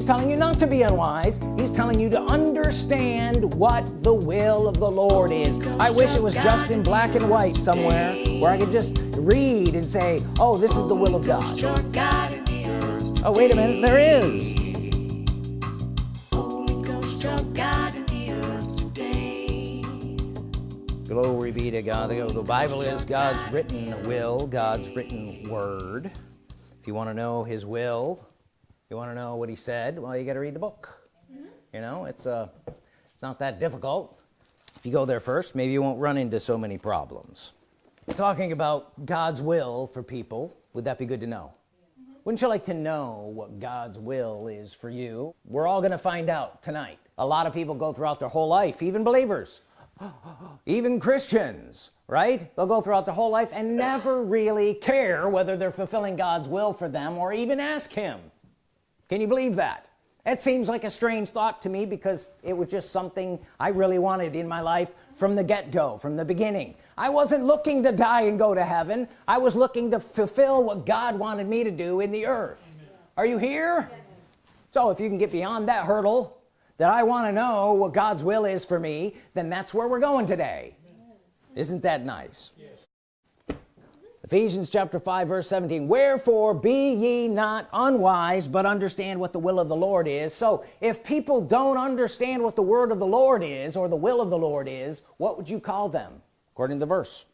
he's telling you not to be unwise. He's telling you to understand what the will of the Lord is. I wish it was just in black and white somewhere where I could just read and say oh this is the will of God. oh wait a minute. There is. Glory be to God. The Bible is God's written will God's written word. If you want to know his will you want to know what he said? Well you got to read the book. Mm -hmm. you know it's uh it's not that difficult. If you go there first maybe you won't run into so many problems. Talking about God's will for people would that be good to know? Mm -hmm. wouldn't you like to know what God's will is for you? We're all gonna find out tonight. A lot of people go throughout their whole life even believers even Christians right? They'll go throughout their whole life and never really care whether they're fulfilling God's will for them or even ask him can you believe that it seems like a strange thought to me because it was just something I really wanted in my life from the get-go from the beginning I wasn't looking to die and go to heaven I was looking to fulfill what God wanted me to do in the earth Amen. are you here yes. so if you can get beyond that hurdle that I want to know what God's will is for me then that's where we're going today isn't that nice yes. Ephesians chapter 5 verse 17 wherefore be ye not unwise but understand what the will of the Lord is. So if people don't understand what the word of the Lord is or the will of the Lord is what would you call them? According to the verse.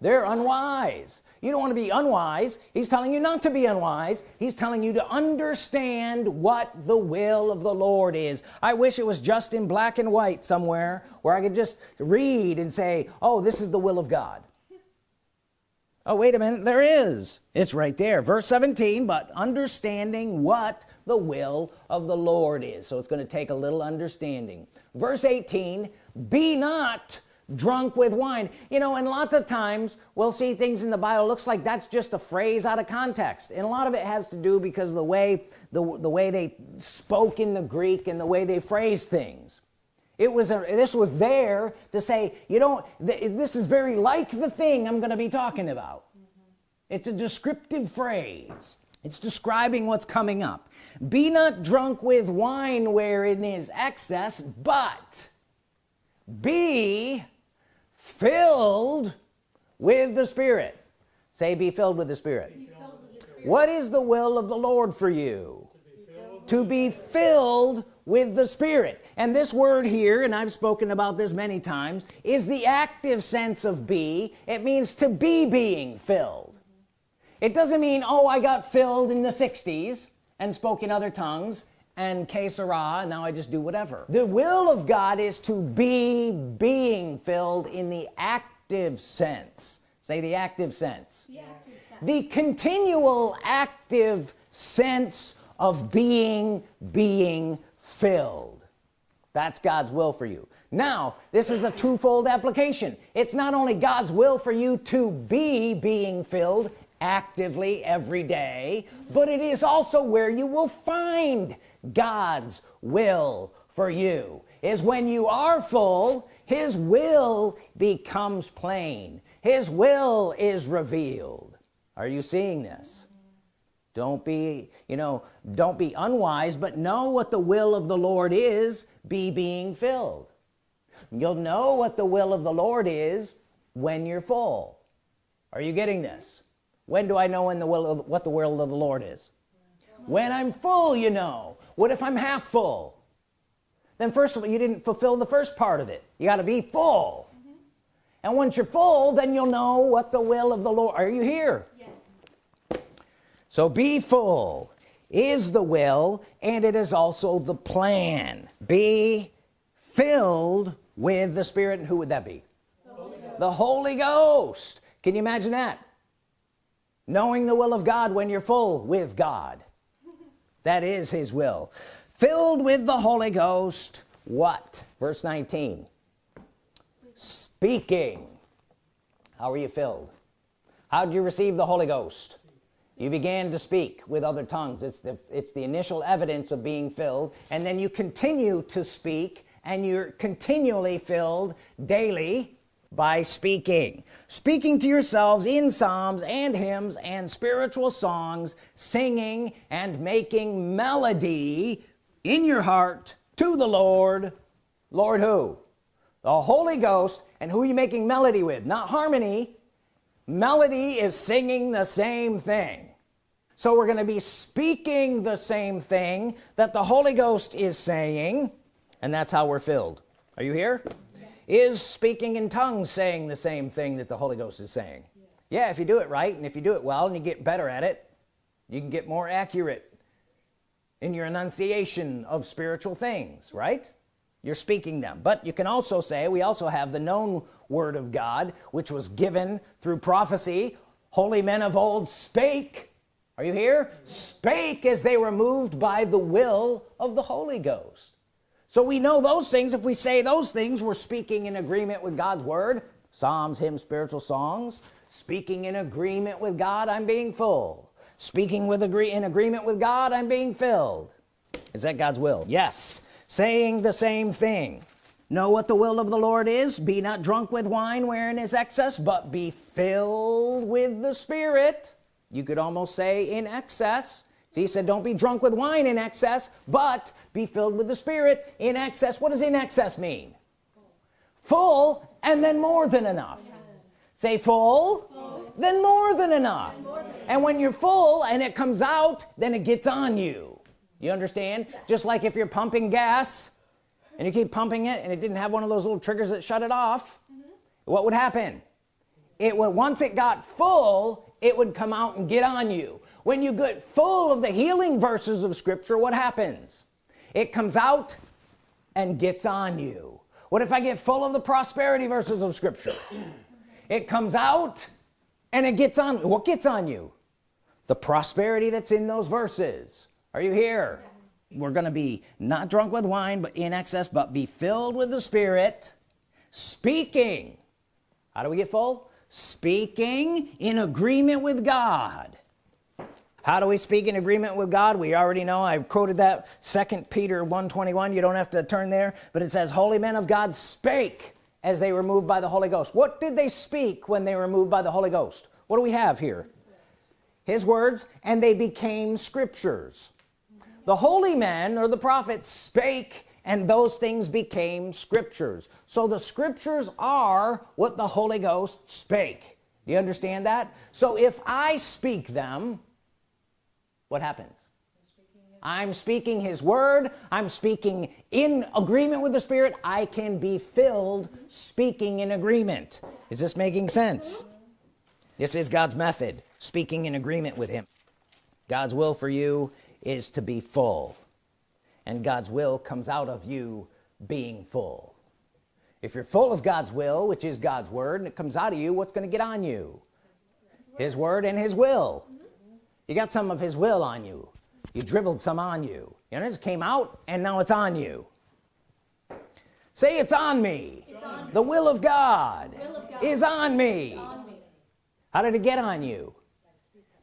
They're unwise. You don't want to be unwise. He's telling you not to be unwise. He's telling you to understand what the will of the Lord is. I wish it was just in black and white somewhere where I could just read and say oh this is the will of God oh wait a minute. There is. It's right there. Verse 17 but understanding what the will of the Lord is. So it's going to take a little understanding. Verse 18 be not drunk with wine. You know and lots of times we'll see things in the Bible looks like that's just a phrase out of context. And a lot of it has to do because of the way the, the way they spoke in the Greek and the way they phrased things it was a this was there to say you don't th this is very like the thing I'm gonna be talking about. Mm -hmm. it's a descriptive phrase. It's describing what's coming up. Be not drunk with wine wherein is excess but be filled with the Spirit. Say be filled with the Spirit, with the Spirit. what is the will of the Lord for you? To be filled with the Spirit. And this word here and I've spoken about this many times is the active sense of be. It means to be being filled. It doesn't mean oh I got filled in the 60s and spoke in other tongues and que sera now I just do whatever. The will of God is to be being filled in the active sense. Say the active sense. The, active sense. the continual active sense of being being filled that's God's will for you. Now this is a twofold application. It's not only God's will for you to be being filled actively every day but it is also where you will find God's will for you. Is when you are full his will becomes plain. His will is revealed. Are you seeing this don't be you know don't be unwise but know what the will of the Lord is be being filled. You'll know what the will of the Lord is when you're full. Are you getting this? When do I know when the will of, what the will of the Lord is? When I'm full you know. What if I'm half full? Then first of all you didn't fulfill the first part of it. You got to be full. And once you're full then you'll know what the will of the Lord are you here so be full is the will and it is also the plan. Be filled with the Spirit. And who would that be? The Holy Ghost, the Holy Ghost. can you imagine that? Knowing the will of God when you're full with God. That is his will. Filled with the Holy Ghost what? Verse 19 speaking. How are you filled? How did you receive the Holy Ghost you began to speak with other tongues. It's the it's the initial evidence of being filled and then you continue to speak and you're continually filled daily by speaking. Speaking to yourselves in psalms and hymns and spiritual songs singing and making melody in your heart to the Lord. Lord who? The Holy Ghost. And who are you making melody with? Not harmony. Melody is singing the same thing so we're gonna be speaking the same thing that the Holy Ghost is saying and that's how we're filled. Are you here? Yes. is speaking in tongues saying the same thing that the Holy Ghost is saying? Yes. yeah if you do it right and if you do it well and you get better at it you can get more accurate in your enunciation of spiritual things right? You're speaking them. But you can also say we also have the known Word of God which was given through prophecy. Holy men of old spake are you here? Spake as they were moved by the will of the Holy Ghost. So we know those things. If we say those things we're speaking in agreement with God's Word. Psalms hymns spiritual songs. Speaking in agreement with God I'm being full. Speaking with agree in agreement with God I'm being filled. Is that God's will? Yes. Saying the same thing. Know what the will of the Lord is. Be not drunk with wine wherein is excess but be filled with the Spirit you could almost say in excess. So he said don't be drunk with wine in excess but be filled with the Spirit in excess. What does in excess mean? Full and then more than enough. Say full, full. then more than enough. More than and when you're full and it comes out then it gets on you. You understand? Just like if you're pumping gas and you keep pumping it and it didn't have one of those little triggers that shut it off mm -hmm. what would happen? It would once it got full it would come out and get on you. When you get full of the healing verses of scripture what happens? It comes out and gets on you. What if I get full of the prosperity verses of scripture? It comes out and it gets on what gets on you? The prosperity that's in those verses. Are you here? Yes. we're gonna be not drunk with wine but in excess but be filled with the Spirit speaking. How do we get full speaking in agreement with God. How do we speak in agreement with God? We already know. I quoted that second Peter 121 you don't have to turn there but it says holy men of God spake as they were moved by the Holy Ghost. What did they speak when they were moved by the Holy Ghost? What do we have here? His words and they became scriptures. The holy men or the prophets spake and those things became scriptures. So the scriptures are what the Holy Ghost spake. Do you understand that? So if I speak them what happens? I'm speaking his word. I'm speaking in agreement with the Spirit. I can be filled speaking in agreement. Is this making sense? This is God's method speaking in agreement with him. God's will for you is to be full and God's will comes out of you being full. If you're full of God's will which is God's Word and it comes out of you what's going to get on you? His Word and his will. You got some of his will on you. You dribbled some on you. You know it just came out and now it's on you. Say it's on me, it's on the will of, God, will of God is on me. on me. How did it get on you?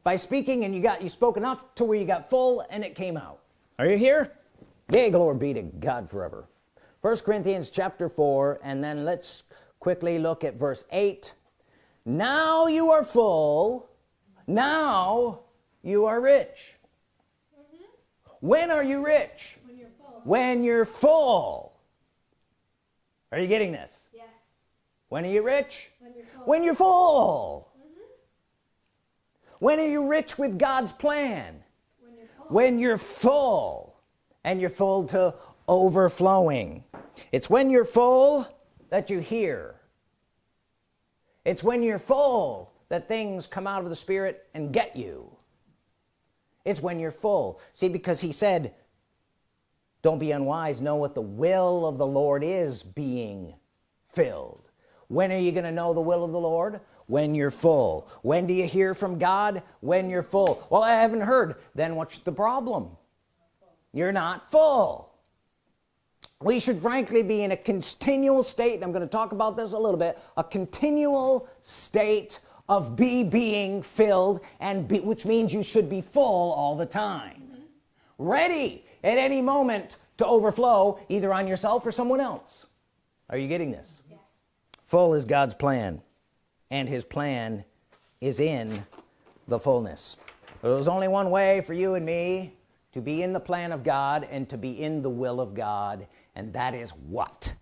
By speaking and you got you spoke enough to where you got full and it came out. Are you here yay glory be to God forever. First Corinthians chapter 4 and then let's quickly look at verse 8 now you are full. Now you are rich. Mm -hmm. when are you rich? When you're full, when you're full. are you getting this? Yes. When are you rich? When you're full, when you're full. When are you rich with God's plan? When you're full, when you're full and you're full to overflowing. It's when you're full that you hear. It's when you're full that things come out of the Spirit and get you. It's when you're full. See because he said don't be unwise. Know what the will of the Lord is being filled. When are you gonna know the will of the Lord? When you're full. When do you hear from God? When you're full. Well I haven't heard. Then what's the problem you're not full. We should frankly be in a continual state and I'm going to talk about this a little bit a continual state of be being filled and be, which means you should be full all the time. Mm -hmm. ready at any moment to overflow either on yourself or someone else. Are you getting this? Yes. full is God's plan and his plan is in the fullness. There's only one way for you and me to be in the plan of God and to be in the will of God and that is what?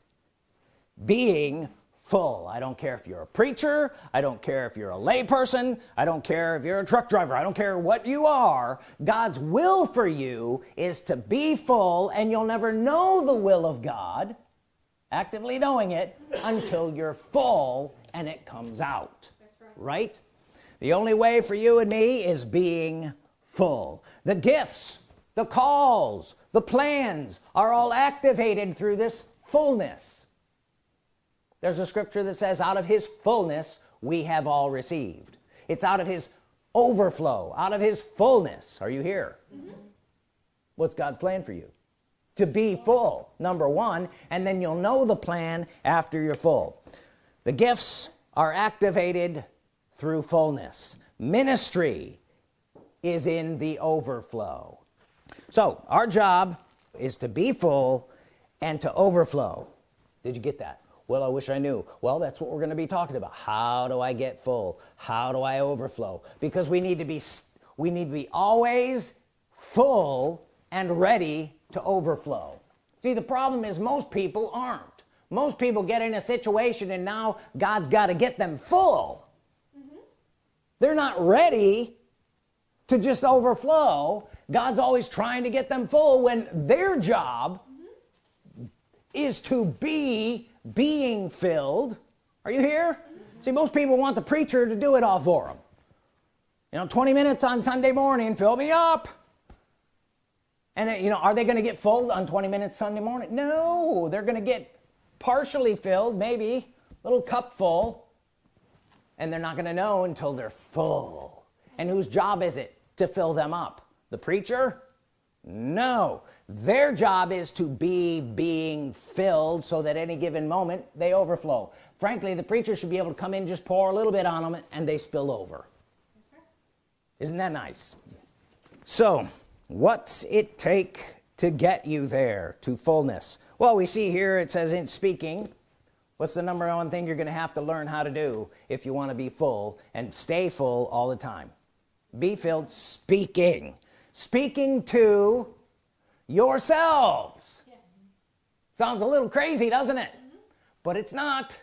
Being full. I don't care if you're a preacher I don't care if you're a layperson I don't care if you're a truck driver I don't care what you are God's will for you is to be full and you'll never know the will of God actively knowing it until you're full and it comes out. Right. right the only way for you and me is being full. The gifts the calls the plans are all activated through this fullness. There's a scripture that says out of his fullness we have all received. It's out of his overflow out of his fullness. Are you here? Mm -hmm. what's God's plan for you? To be full number one and then you'll know the plan after you're full. The gifts are activated through fullness. Ministry is in the overflow so our job is to be full and to overflow. Did you get that? Well I wish I knew. Well that's what we're gonna be talking about. How do I get full? How do I overflow? Because we need to be we need to be always full and ready to overflow. See the problem is most people aren't. Most people get in a situation and now God's got to get them full. Mm -hmm. they're not ready to just overflow God's always trying to get them full when their job is to be being filled. Are you here? See most people want the preacher to do it all for them you know 20 minutes on Sunday morning fill me up. And you know are they gonna get full on 20 minutes Sunday morning? No they're gonna get partially filled maybe a little cup full. And they're not gonna know until they're full. And whose job is it to fill them up the preacher? No. Their job is to be being filled so that any given moment they overflow. Frankly the preacher should be able to come in just pour a little bit on them and they spill over. Isn't that nice? So what's it take to get you there to fullness? Well we see here it says in speaking what's the number one thing you're gonna have to learn how to do if you want to be full and stay full all the time? Be filled speaking speaking to yourselves. Sounds a little crazy doesn't it? Mm -hmm. but it's not.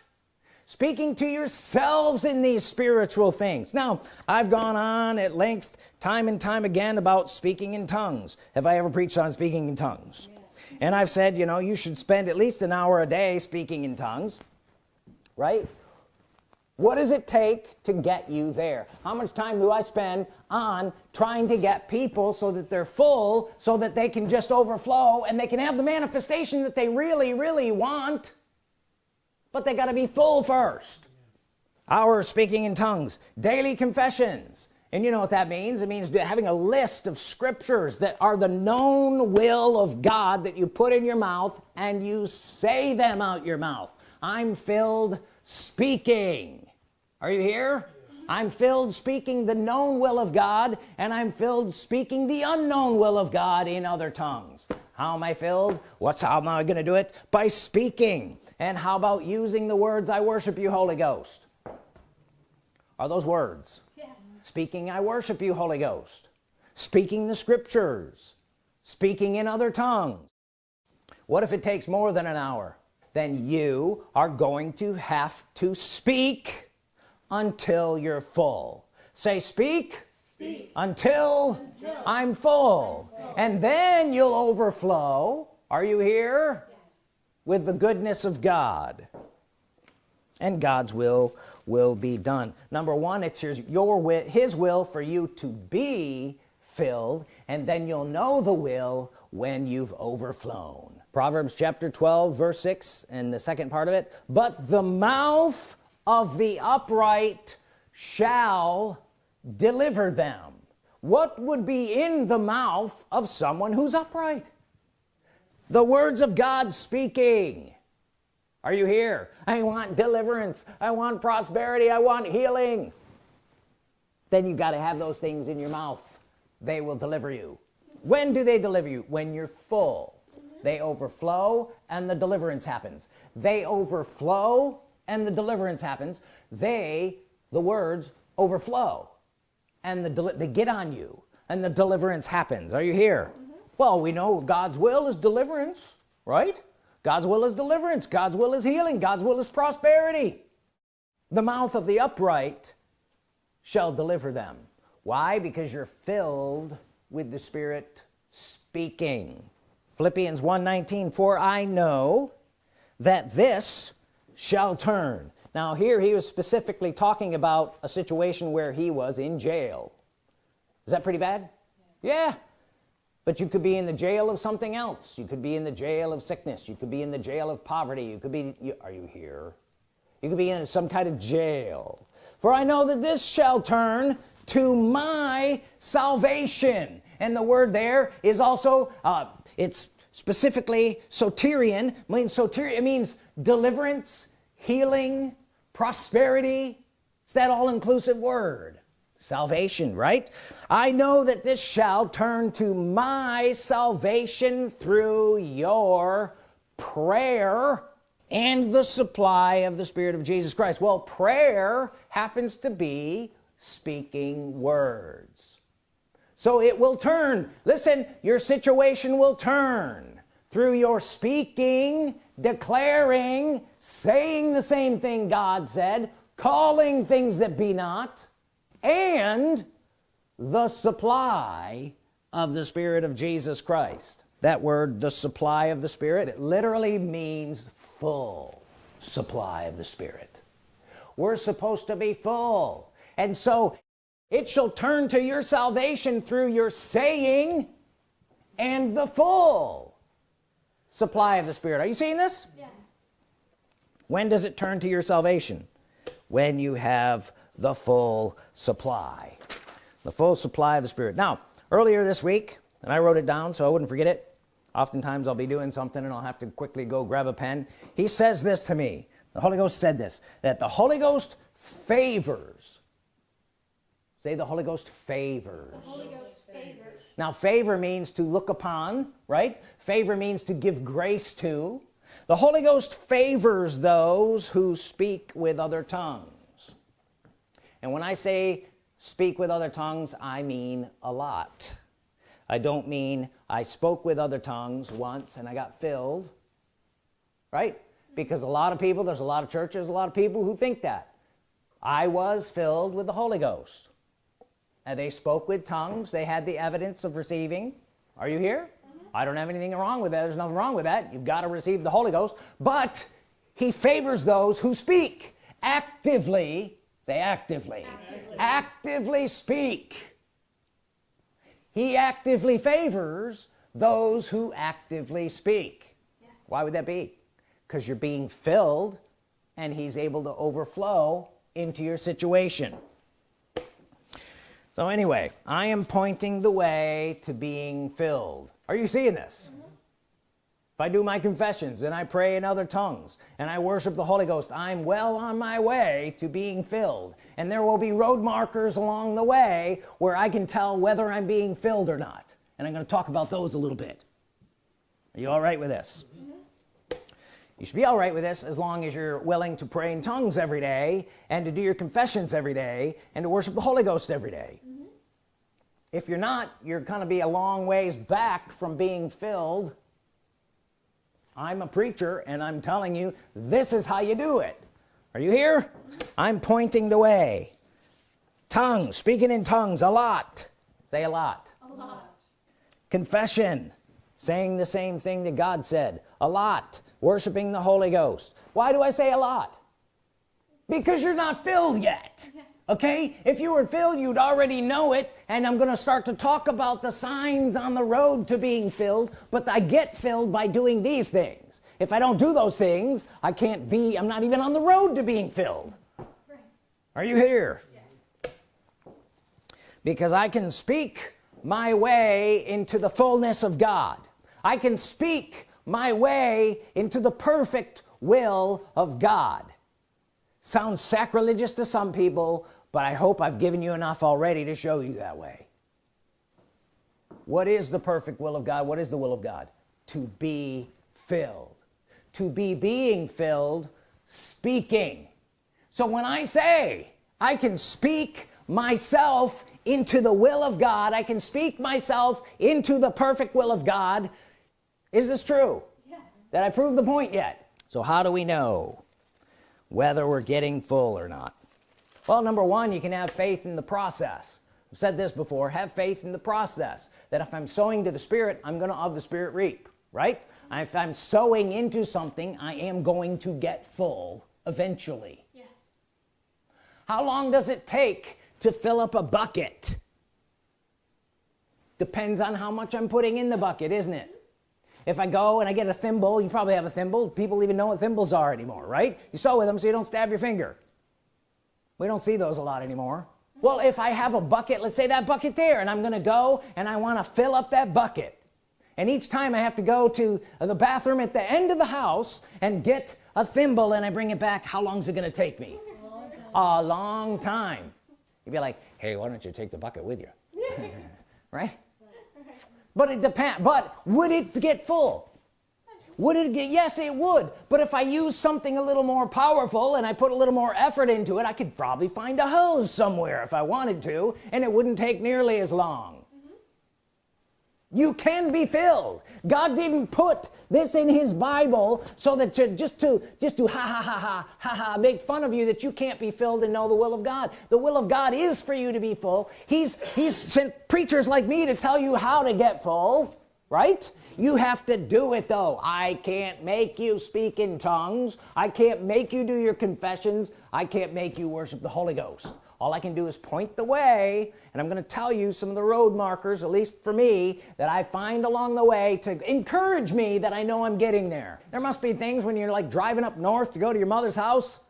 Speaking to yourselves in these spiritual things. Now I've gone on at length time and time again about speaking in tongues. Have I ever preached on speaking in tongues? Yes. and I've said you know you should spend at least an hour a day speaking in tongues right what does it take to get you there? How much time do I spend on trying to get people so that they're full so that they can just overflow and they can have the manifestation that they really really want? But they got to be full first. Our speaking in tongues daily confessions. And you know what that means? It means having a list of scriptures that are the known will of God that you put in your mouth and you say them out your mouth. I'm filled speaking are you here? I'm filled speaking the known will of God and I'm filled speaking the unknown will of God in other tongues. How am I filled? What's how am I gonna do it? By speaking. And how about using the words I worship you Holy Ghost are those words? Yes. speaking I worship you Holy Ghost speaking the scriptures? Speaking in other tongues? What if it takes more than an hour? Then you are going to have to speak until you're full. Say speak, speak. Until, until, I'm, full. I'm full. And then you'll overflow. Are you here? Yes. with the goodness of God. And God's will will be done. Number one it's your, your will his will for you to be filled and then you'll know the will when you've overflown. Proverbs chapter 12 verse 6 and the second part of it. But the mouth of the upright shall deliver them. What would be in the mouth of someone who's upright? The words of God speaking. Are you here? I want deliverance. I want prosperity. I want healing. Then you got to have those things in your mouth. They will deliver you. When do they deliver you? When you're full. They overflow and the deliverance happens. They overflow and the deliverance happens they the words overflow. And the they get on you and the deliverance happens. Are you here? Mm -hmm. well we know God's will is deliverance right? God's will is deliverance. God's will is healing. God's will is prosperity. The mouth of the upright shall deliver them. Why? Because you're filled with the Spirit speaking. Philippians 1:19 for I know that this shall turn. Now here he was specifically talking about a situation where he was in jail. Is that pretty bad? Yeah. yeah. But you could be in the jail of something else. You could be in the jail of sickness. You could be in the jail of poverty. You could be you, are you here? You could be in some kind of jail. For I know that this shall turn to my salvation. And the word there is also uh, it's specifically soterian means soterian it means deliverance healing prosperity. It's that all-inclusive word. Salvation right? I know that this shall turn to my salvation through your prayer and the supply of the Spirit of Jesus Christ. Well prayer happens to be speaking words. So it will turn. Listen your situation will turn through your speaking declaring saying the same thing God said calling things that be not and the supply of the Spirit of Jesus Christ. That word the supply of the Spirit it literally means full supply of the Spirit. We're supposed to be full. And so it shall turn to your salvation through your saying and the full supply of the Spirit. Are you seeing this? Yes. When does it turn to your salvation? When you have the full supply. The full supply of the Spirit. Now earlier this week and I wrote it down so I wouldn't forget it oftentimes I'll be doing something and I'll have to quickly go grab a pen. He says this to me. The Holy Ghost said this that the Holy Ghost favors. Say the Holy Ghost favors, Holy Ghost favors. Now favor means to look upon right? Favor means to give grace to. The Holy Ghost favors those who speak with other tongues. And when I say speak with other tongues I mean a lot. I don't mean I spoke with other tongues once and I got filled right? Because a lot of people there's a lot of churches a lot of people who think that. I was filled with the Holy Ghost and they spoke with tongues. They had the evidence of receiving. Are you here? Mm -hmm. I don't have anything wrong with that. There's nothing wrong with that. You've got to receive the Holy Ghost. But he favors those who speak. Actively say actively. Actively, actively speak. He actively favors those who actively speak. Yes. why would that be? Because you're being filled and he's able to overflow into your situation so anyway I am pointing the way to being filled. Are you seeing this? If I do my confessions and I pray in other tongues and I worship the Holy Ghost I'm well on my way to being filled. And there will be road markers along the way where I can tell whether I'm being filled or not. And I'm going to talk about those a little bit. Are you all right with this you should be all right with this as long as you're willing to pray in tongues every day and to do your confessions every day and to worship the Holy Ghost every day. Mm -hmm. if you're not you're gonna be a long ways back from being filled. I'm a preacher and I'm telling you this is how you do it. Are you here? Mm -hmm. I'm pointing the way. Tongues speaking in tongues a lot. Say a lot. A lot. Confession saying the same thing that God said. A lot worshiping the Holy Ghost. Why do I say a lot? Because you're not filled yet okay? If you were filled you'd already know it and I'm gonna start to talk about the signs on the road to being filled but I get filled by doing these things. If I don't do those things I can't be I'm not even on the road to being filled. Right. are you here? Yes. because I can speak my way into the fullness of God. I can speak my way into the perfect will of God. Sounds sacrilegious to some people but I hope I've given you enough already to show you that way. What is the perfect will of God? What is the will of God? To be filled. To be being filled speaking. So when I say I can speak myself into the will of God I can speak myself into the perfect will of God is this true? Yes. that I proved the point yet? So how do we know whether we're getting full or not? Well number one you can have faith in the process. I've said this before have faith in the process. That if I'm sowing to the Spirit I'm gonna of the Spirit reap right? If I'm sowing into something I am going to get full eventually. Yes. how long does it take to fill up a bucket? Depends on how much I'm putting in the bucket isn't it if I go and I get a thimble you probably have a thimble. People even know what thimbles are anymore right? You sew with them so you don't stab your finger. We don't see those a lot anymore. Well if I have a bucket let's say that bucket there and I'm gonna go and I want to fill up that bucket. And each time I have to go to the bathroom at the end of the house and get a thimble and I bring it back how long is it gonna take me? A long time. You'd be like hey why don't you take the bucket with you? Right but it depends but would it get full? Would it get yes it would. But if I use something a little more powerful and I put a little more effort into it I could probably find a hose somewhere if I wanted to and it wouldn't take nearly as long you can be filled. God didn't put this in his Bible so that to just to just to ha ha ha ha ha ha make fun of you that you can't be filled and know the will of God. The will of God is for you to be full. He's he's sent preachers like me to tell you how to get full right? You have to do it though. I can't make you speak in tongues. I can't make you do your confessions. I can't make you worship the Holy Ghost all I can do is point the way and I'm gonna tell you some of the road markers at least for me that I find along the way to encourage me that I know I'm getting there. There must be things when you're like driving up north to go to your mother's house.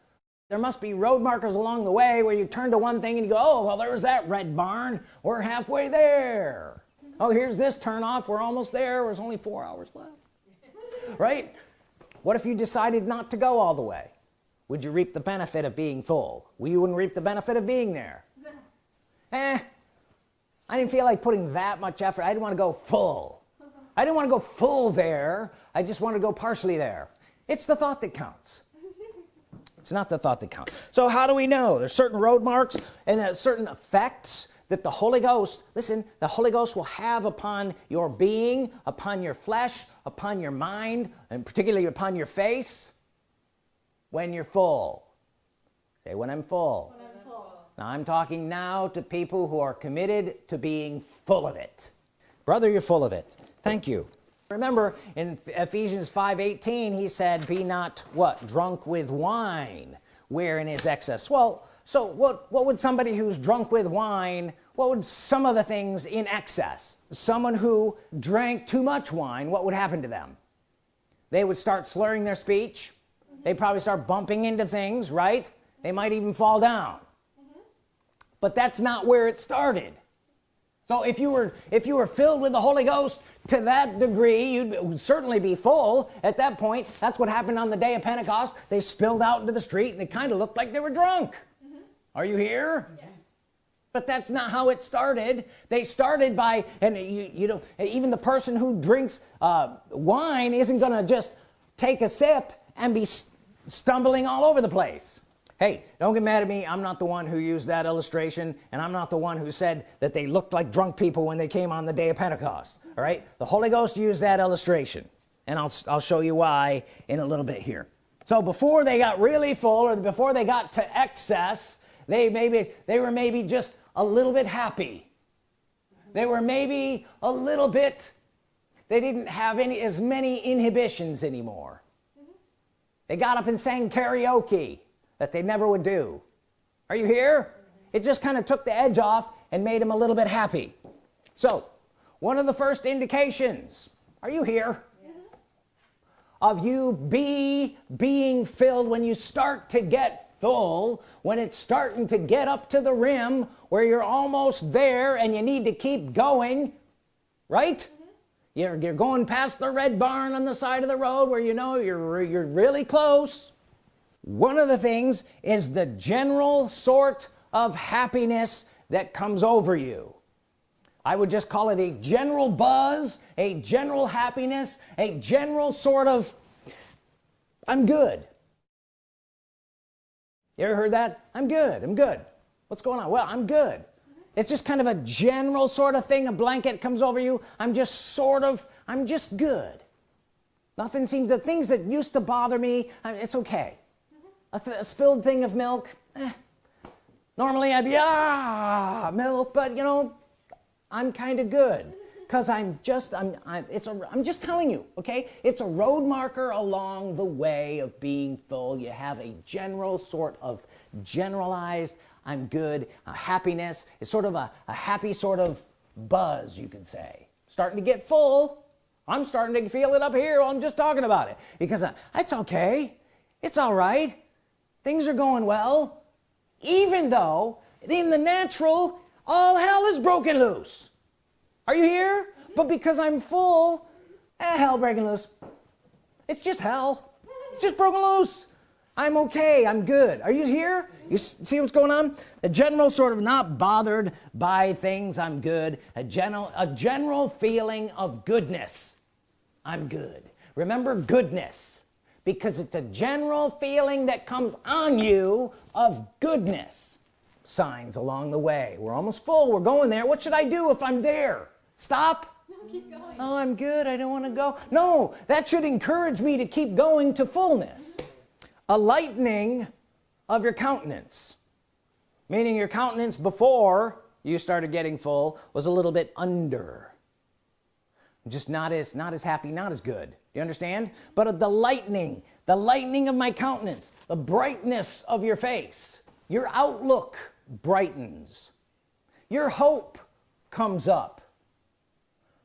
There must be road markers along the way where you turn to one thing and you go oh well there's that red barn. We're halfway there. Oh here's this turn off we're almost there. There's only four hours left. Right? What if you decided not to go all the way would you reap the benefit of being full? Well you wouldn't reap the benefit of being there. Eh. I didn't feel like putting that much effort. I didn't want to go full. I didn't want to go full there. I just want to go partially there. It's the thought that counts. It's not the thought that counts. So how do we know? There's certain road marks and certain effects that the Holy Ghost listen the Holy Ghost will have upon your being upon your flesh upon your mind and particularly upon your face when you're full. Say when I'm full, when I'm full. now I'm talking now to people who are committed to being full of it. Brother you're full of it. Thank you. Remember in Ephesians 5:18 he said be not what drunk with wine wherein is excess. Well so what what would somebody who's drunk with wine what would some of the things in excess? Someone who drank too much wine what would happen to them? They would start slurring their speech they probably start bumping into things right? They might even fall down. Mm -hmm. but that's not where it started. So if you were if you were filled with the Holy Ghost to that degree you'd certainly be full. At that point that's what happened on the day of Pentecost. They spilled out into the street and they kind of looked like they were drunk. Mm -hmm. are you here? Yes. But that's not how it started. They started by and you you know even the person who drinks uh, wine isn't gonna just take a sip and be stumbling all over the place. Hey don't get mad at me. I'm not the one who used that illustration and I'm not the one who said that they looked like drunk people when they came on the day of Pentecost all right? The Holy Ghost used that illustration and I'll, I'll show you why in a little bit here. So before they got really full or before they got to excess they maybe they were maybe just a little bit happy. They were maybe a little bit they didn't have any as many inhibitions anymore they got up and sang karaoke that they never would do. Are you here? It just kind of took the edge off and made him a little bit happy. So one of the first indications are you here? Yes. of you be being filled when you start to get full when it's starting to get up to the rim where you're almost there and you need to keep going right you're, you're going past the red barn on the side of the road where you know you're you're really close. One of the things is the general sort of happiness that comes over you. I would just call it a general buzz a general happiness a general sort of I'm good. You ever heard that? I'm good I'm good. What's going on? Well I'm good it's just kind of a general sort of thing. A blanket comes over you. I'm just sort of I'm just good. Nothing seems the things that used to bother me it's okay. A, a spilled thing of milk eh. normally I'd be ah milk but you know I'm kind of good. Because I'm just I'm, I'm it's a I'm just telling you okay? It's a road marker along the way of being full. You have a general sort of generalized I'm good uh, happiness. It's sort of a, a happy sort of buzz you could say. Starting to get full. I'm starting to feel it up here. I'm just talking about it. Because uh, it's okay. It's all right. Things are going well. Even though in the natural all hell is broken loose. Are you here? But because I'm full eh, hell breaking loose. It's just hell. It's just broken loose I'm okay I'm good. Are you here? You see what's going on? A general sort of not bothered by things I'm good. A general a general feeling of goodness I'm good. Remember goodness because it's a general feeling that comes on you of goodness. Signs along the way. We're almost full. We're going there. What should I do if I'm there? Stop? No, keep going. oh I'm good. I don't want to go. No that should encourage me to keep going to fullness a lightening of your countenance. Meaning your countenance before you started getting full was a little bit under. Just not as not as happy not as good. You understand? But of the lightning the lightning of my countenance the brightness of your face your outlook brightens. Your hope comes up.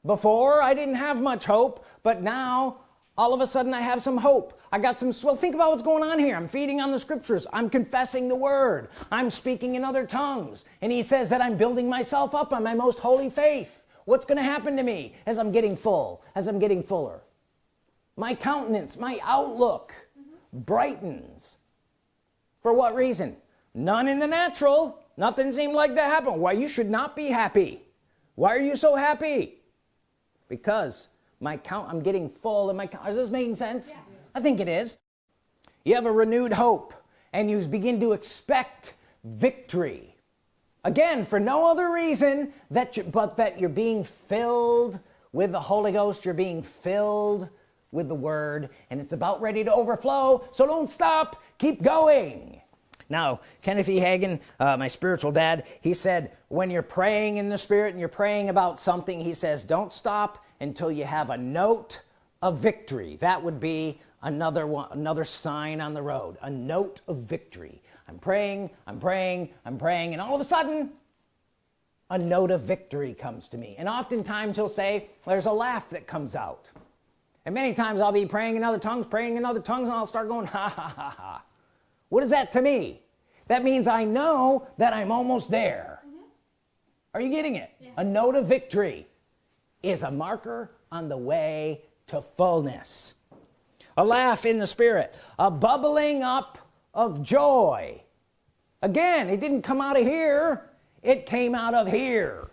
Before I didn't have much hope but now all of a sudden I have some hope I got some well think about what's going on here. I'm feeding on the scriptures. I'm confessing the word. I'm speaking in other tongues. And he says that I'm building myself up on my most holy faith. What's gonna happen to me as I'm getting full as I'm getting fuller? My countenance my outlook brightens. For what reason? None in the natural. Nothing seemed like to happen. Why you should not be happy. Why are you so happy? Because my count I'm getting full and my count is this making sense? Yes. I think it is. You have a renewed hope and you begin to expect victory. Again for no other reason that you but that you're being filled with the Holy Ghost you're being filled with the Word and it's about ready to overflow. So don't stop. Keep going. Now Kenneth E. Hagin uh, my spiritual dad he said when you're praying in the Spirit and you're praying about something he says don't stop until you have a note of victory. That would be another one another sign on the road a note of victory. I'm praying I'm praying I'm praying and all of a sudden a note of victory comes to me. And oftentimes he'll say there's a laugh that comes out. And many times I'll be praying in other tongues praying in other tongues and I'll start going ha ha ha ha. What is that to me? That means I know that I'm almost there. Mm -hmm. are you getting it? Yeah. a note of victory is a marker on the way to fullness a laugh in the spirit. A bubbling up of joy. Again it didn't come out of here. It came out of here.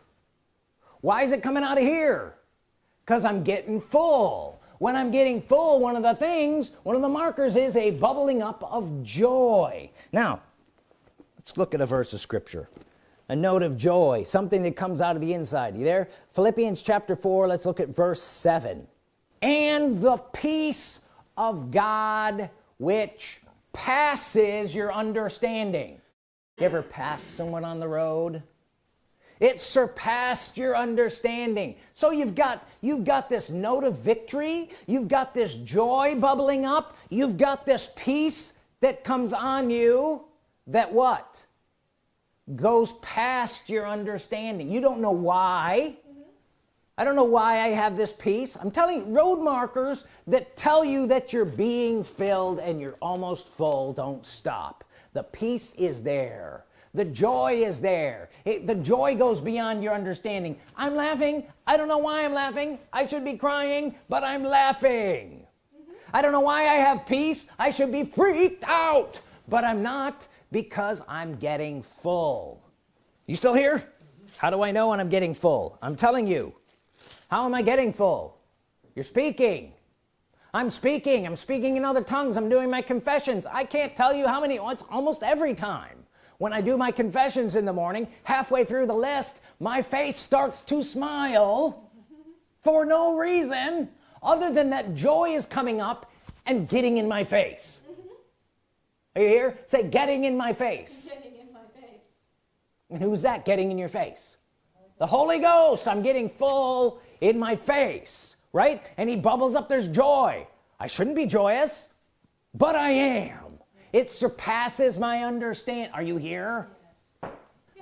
Why is it coming out of here? Because I'm getting full. When I'm getting full one of the things one of the markers is a bubbling up of joy. Now let's look at a verse of Scripture. A note of joy something that comes out of the inside. You there? Philippians chapter 4 let's look at verse 7 and the peace of God which passes your understanding. You ever pass someone on the road? It surpassed your understanding. So you've got you've got this note of victory you've got this joy bubbling up you've got this peace that comes on you that what? Goes past your understanding. You don't know why. I don't know why I have this peace I'm telling you road markers that tell you that you're being filled and you're almost full. Don't stop. The peace is there. The joy is there. It, the joy goes beyond your understanding. I'm laughing. I don't know why I'm laughing. I should be crying but I'm laughing. Mm -hmm. I don't know why I have peace. I should be freaked out but I'm not because I'm getting full. You still here? How do I know when I'm getting full? I'm telling you how am I getting full? You're speaking. I'm speaking. I'm speaking in other tongues. I'm doing my confessions. I can't tell you how many oh, it's almost every time. When I do my confessions in the morning halfway through the list my face starts to smile for no reason other than that joy is coming up and getting in my face. Are you here? Say getting in my face. Getting in my face. and who's that getting in your face? The Holy Ghost. I'm getting full in my face right? And he bubbles up there's joy. I shouldn't be joyous but I am. It surpasses my understand are you here?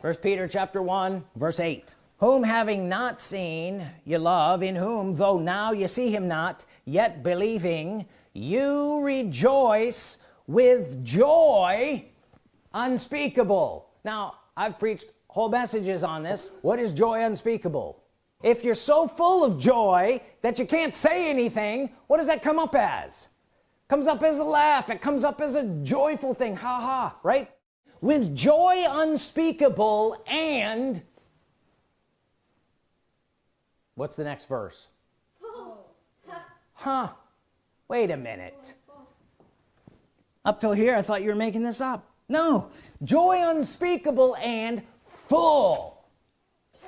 First Peter chapter 1 verse 8 whom having not seen you love in whom though now you see him not yet believing you rejoice with joy unspeakable. Now I've preached whole messages on this. What is joy unspeakable if you're so full of joy that you can't say anything what does that come up as? Comes up as a laugh. It comes up as a joyful thing. Ha ha right? With joy unspeakable and what's the next verse? Huh. Wait a minute. Up till here I thought you were making this up. No. Joy unspeakable and full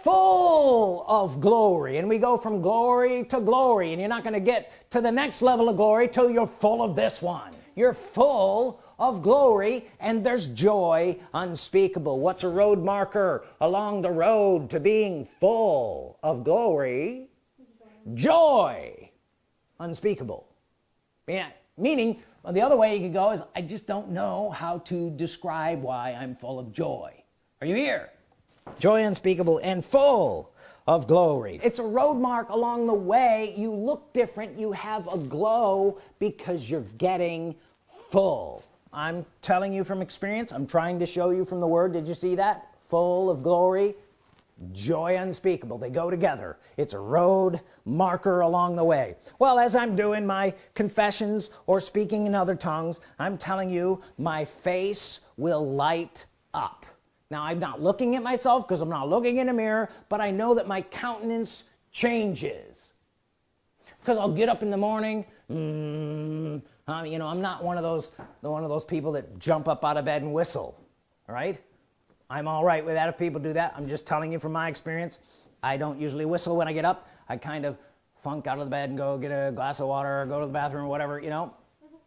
full of glory. And we go from glory to glory. And you're not going to get to the next level of glory till you're full of this one. You're full of glory and there's joy unspeakable. What's a road marker along the road to being full of glory? Joy unspeakable. Yeah meaning the other way you could go is I just don't know how to describe why I'm full of joy. Are you here joy unspeakable and full of glory. It's a road mark along the way. You look different. You have a glow because you're getting full. I'm telling you from experience. I'm trying to show you from the word. Did you see that? Full of glory joy unspeakable. They go together. It's a road marker along the way. Well as I'm doing my confessions or speaking in other tongues I'm telling you my face will light up now I'm not looking at myself because I'm not looking in a mirror but I know that my countenance changes. Because I'll get up in the morning mm, um, you know I'm not one of those one of those people that jump up out of bed and whistle right? I'm all right with that. If people do that I'm just telling you from my experience I don't usually whistle when I get up. I kind of funk out of the bed and go get a glass of water or go to the bathroom or whatever you know?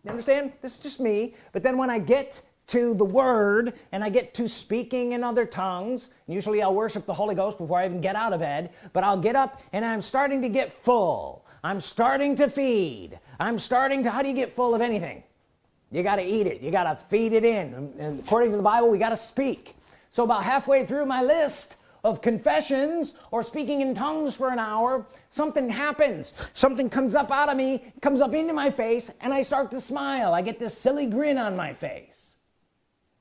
You understand? This is just me. But then when I get to the Word and I get to speaking in other tongues. Usually I'll worship the Holy Ghost before I even get out of bed. But I'll get up and I'm starting to get full. I'm starting to feed. I'm starting to how do you get full of anything? You got to eat it. You got to feed it in. And according to the Bible we got to speak. So about halfway through my list of confessions or speaking in tongues for an hour something happens. Something comes up out of me comes up into my face and I start to smile. I get this silly grin on my face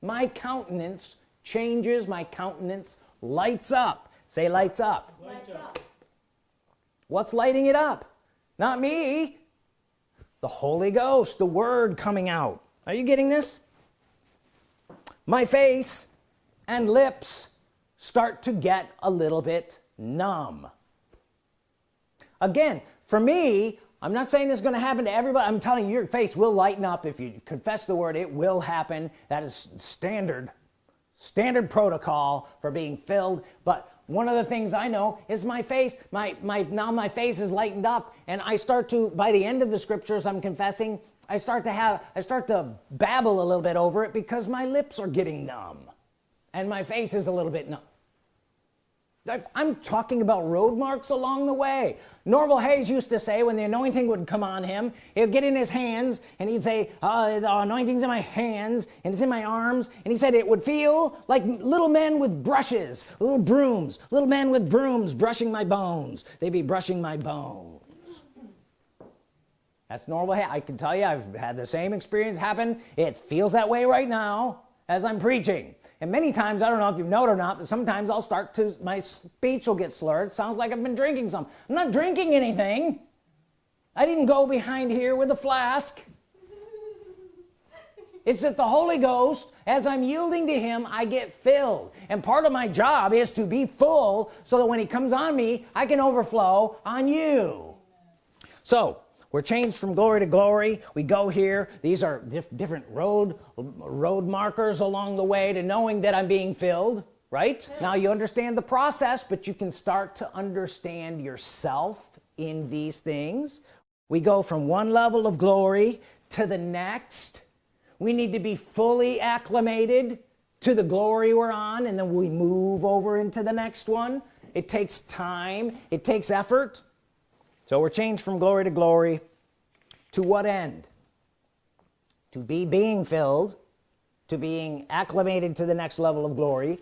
my countenance changes my countenance lights up. Say lights up. Lights up. what's lighting it up? Not me. The Holy Ghost the Word coming out. Are you getting this? My face and lips start to get a little bit numb. Again for me I'm not saying this is going to happen to everybody. I'm telling you your face will lighten up. If you confess the word it will happen. That is standard standard protocol for being filled. But one of the things I know is my face my my now my face is lightened up and I start to by the end of the scriptures I'm confessing I start to have I start to babble a little bit over it because my lips are getting numb and my face is a little bit numb I'm talking about road marks along the way. Norval Hayes used to say when the anointing would come on him he'd get in his hands and he'd say uh, the anointing's in my hands and it's in my arms. And he said it would feel like little men with brushes little brooms little men with brooms brushing my bones. They'd be brushing my bones. That's Hayes I can tell you I've had the same experience happen. It feels that way right now as I'm preaching and many times I don't know if you know it or not but sometimes I'll start to my speech will get slurred. Sounds like I've been drinking some. I'm not drinking anything. I didn't go behind here with a flask. It's that the Holy Ghost as I'm yielding to him I get filled. And part of my job is to be full so that when he comes on me I can overflow on you. So we're changed from glory to glory. We go here. These are dif different road road markers along the way to knowing that I'm being filled right? Yeah. now you understand the process but you can start to understand yourself in these things. We go from one level of glory to the next. We need to be fully acclimated to the glory we're on and then we move over into the next one. It takes time. It takes effort so we're changed from glory to glory. To what end? To be being filled to being acclimated to the next level of glory.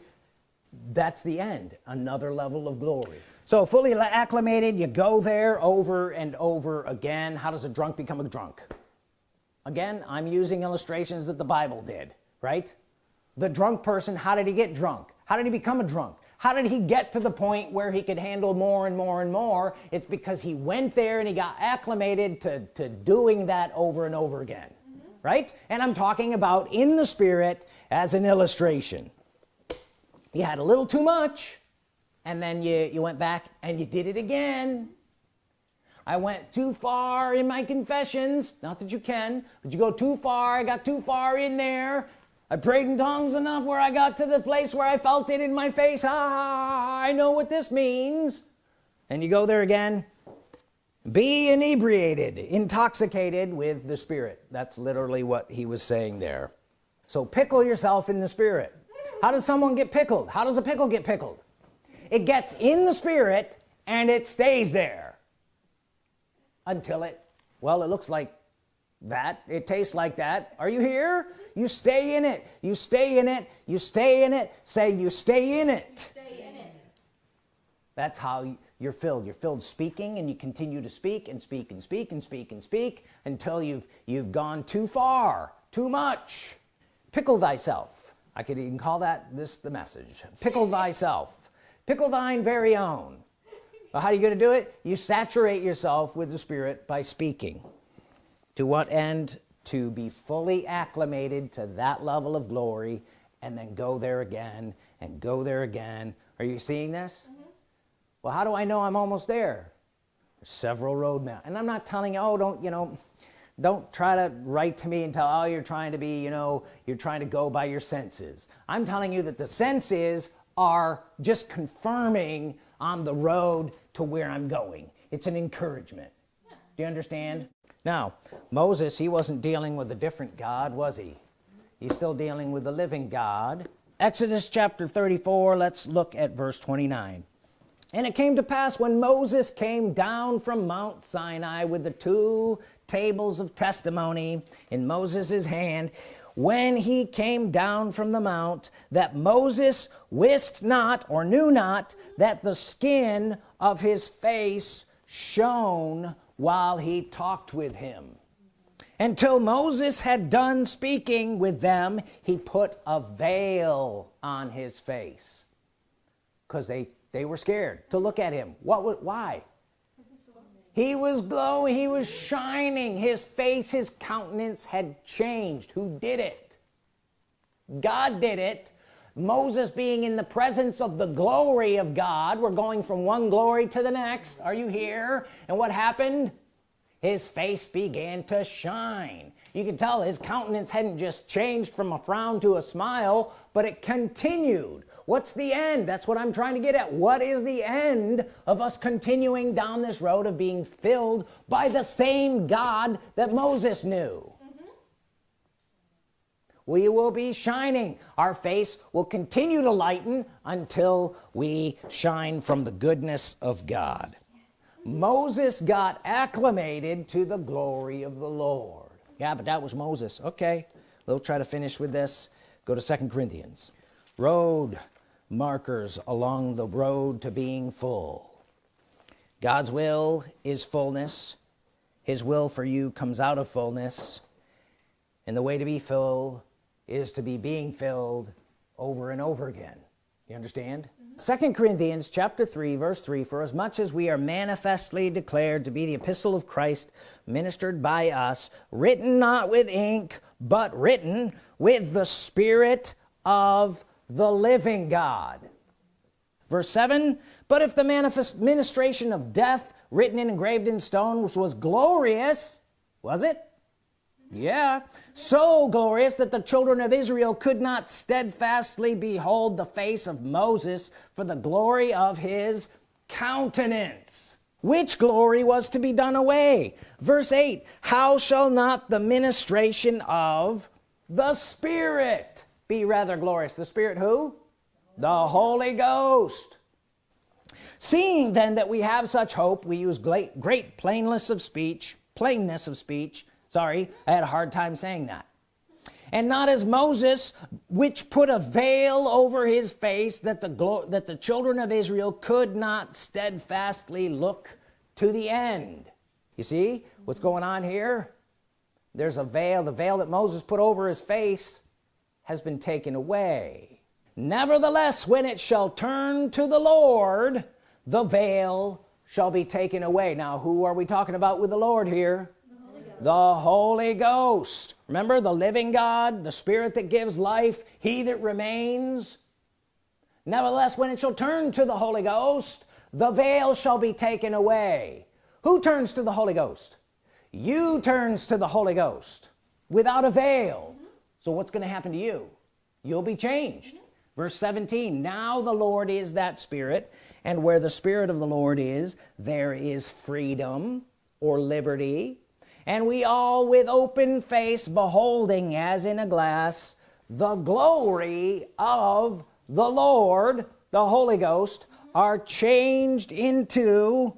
That's the end another level of glory. So fully acclimated you go there over and over again. How does a drunk become a drunk? Again I'm using illustrations that the Bible did right? The drunk person how did he get drunk? How did he become a drunk how did he get to the point where he could handle more and more and more? It's because he went there and he got acclimated to, to doing that over and over again mm -hmm. right? And I'm talking about in the spirit as an illustration. You had a little too much and then you you went back and you did it again. I went too far in my confessions not that you can but you go too far I got too far in there I prayed in tongues enough where I got to the place where I felt it in my face. Ah I know what this means. And you go there again. Be inebriated intoxicated with the Spirit. That's literally what he was saying there. So pickle yourself in the Spirit. How does someone get pickled? How does a pickle get pickled? It gets in the Spirit and it stays there until it well it looks like that it tastes like that. Are you here? You stay in it. You stay in it. You stay in it. Say you stay in it, stay in it. that's how you're filled. You're filled speaking and you continue to speak and speak and speak and speak and speak until you've you've gone too far too much. Pickle thyself. I could even call that this the message. Pickle thyself. Pickle thine very own. Well, how are you going to do it? You saturate yourself with the Spirit by speaking to what end? To be fully acclimated to that level of glory and then go there again and go there again. Are you seeing this? Mm -hmm. well how do I know I'm almost there? There's several roadmaps and I'm not telling you oh don't you know don't try to write to me and tell oh you're trying to be you know you're trying to go by your senses. I'm telling you that the senses are just confirming on the road to where I'm going. It's an encouragement. Yeah. do you understand now Moses he wasn't dealing with a different God was he? He's still dealing with the living God. Exodus chapter 34 let's look at verse 29 and it came to pass when Moses came down from Mount Sinai with the two tables of testimony in Moses's hand when he came down from the mount that Moses wist not or knew not that the skin of his face shone while he talked with him. Until Moses had done speaking with them he put a veil on his face because they they were scared to look at him. What was why? He was glowing he was shining his face his countenance had changed. Who did it? God did it Moses being in the presence of the glory of God. We're going from one glory to the next. Are you here? And what happened? His face began to shine. You can tell his countenance hadn't just changed from a frown to a smile but it continued. What's the end? That's what I'm trying to get at. What is the end of us continuing down this road of being filled by the same God that Moses knew we will be shining. Our face will continue to lighten until we shine from the goodness of God. Moses got acclimated to the glory of the Lord. Yeah but that was Moses. Okay we'll try to finish with this. Go to second Corinthians. Road markers along the road to being full. God's will is fullness. His will for you comes out of fullness. And the way to be full is to be being filled over and over again. You understand? Second mm -hmm. Corinthians chapter 3 verse 3 for as much as we are manifestly declared to be the epistle of Christ ministered by us written not with ink but written with the Spirit of the living God. Verse 7 but if the manifest ministration of death written and engraved in stone which was glorious was it yeah. So glorious that the children of Israel could not steadfastly behold the face of Moses for the glory of his countenance. Which glory was to be done away? Verse 8 how shall not the ministration of the Spirit be rather glorious? The Spirit who? The Holy Ghost. Seeing then that we have such hope we use great great plainness of speech plainness of speech sorry I had a hard time saying that. And not as Moses which put a veil over his face that the that the children of Israel could not steadfastly look to the end. You see what's going on here? There's a veil the veil that Moses put over his face has been taken away. Nevertheless when it shall turn to the Lord the veil shall be taken away. Now who are we talking about with the Lord here the Holy Ghost. Remember the living God the Spirit that gives life he that remains? Nevertheless when it shall turn to the Holy Ghost the veil shall be taken away. Who turns to the Holy Ghost? You turns to the Holy Ghost without a veil. So what's going to happen to you? You'll be changed. Verse 17 now the Lord is that spirit and where the Spirit of the Lord is there is freedom or liberty and we all with open face beholding as in a glass the glory of the Lord the Holy Ghost are changed into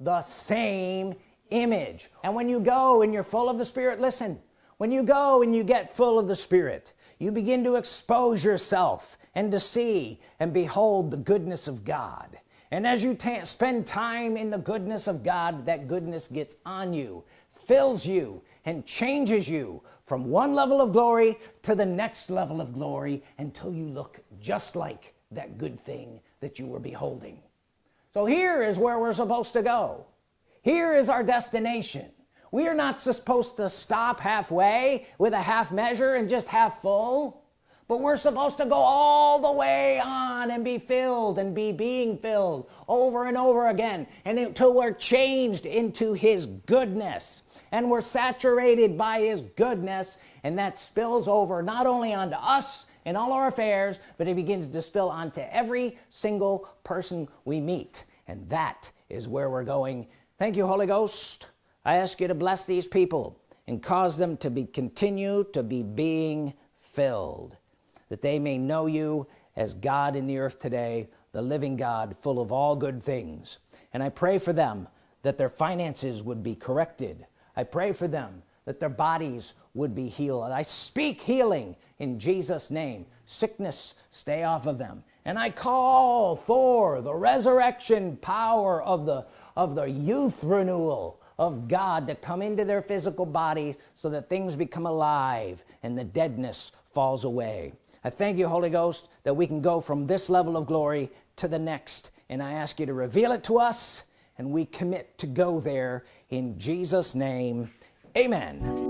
the same image. And when you go and you're full of the Spirit listen when you go and you get full of the Spirit you begin to expose yourself and to see and behold the goodness of God and as you spend time in the goodness of God that goodness gets on you fills you and changes you from one level of glory to the next level of glory until you look just like that good thing that you were beholding. So here is where we're supposed to go. Here is our destination. We are not supposed to stop halfway with a half measure and just half full but we're supposed to go all the way on and be filled and be being filled over and over again and until we're changed into his goodness. And we're saturated by his goodness and that spills over not only onto us and all our affairs but it begins to spill onto every single person we meet. And that is where we're going. Thank you Holy Ghost. I ask you to bless these people and cause them to be continue to be being filled that they may know you as God in the earth today the living God full of all good things. And I pray for them that their finances would be corrected. I pray for them that their bodies would be healed. And I speak healing in Jesus name. Sickness stay off of them. And I call for the resurrection power of the of the youth renewal of God to come into their physical body so that things become alive and the deadness falls away I thank you Holy Ghost that we can go from this level of glory to the next. And I ask you to reveal it to us and we commit to go there in Jesus name. Amen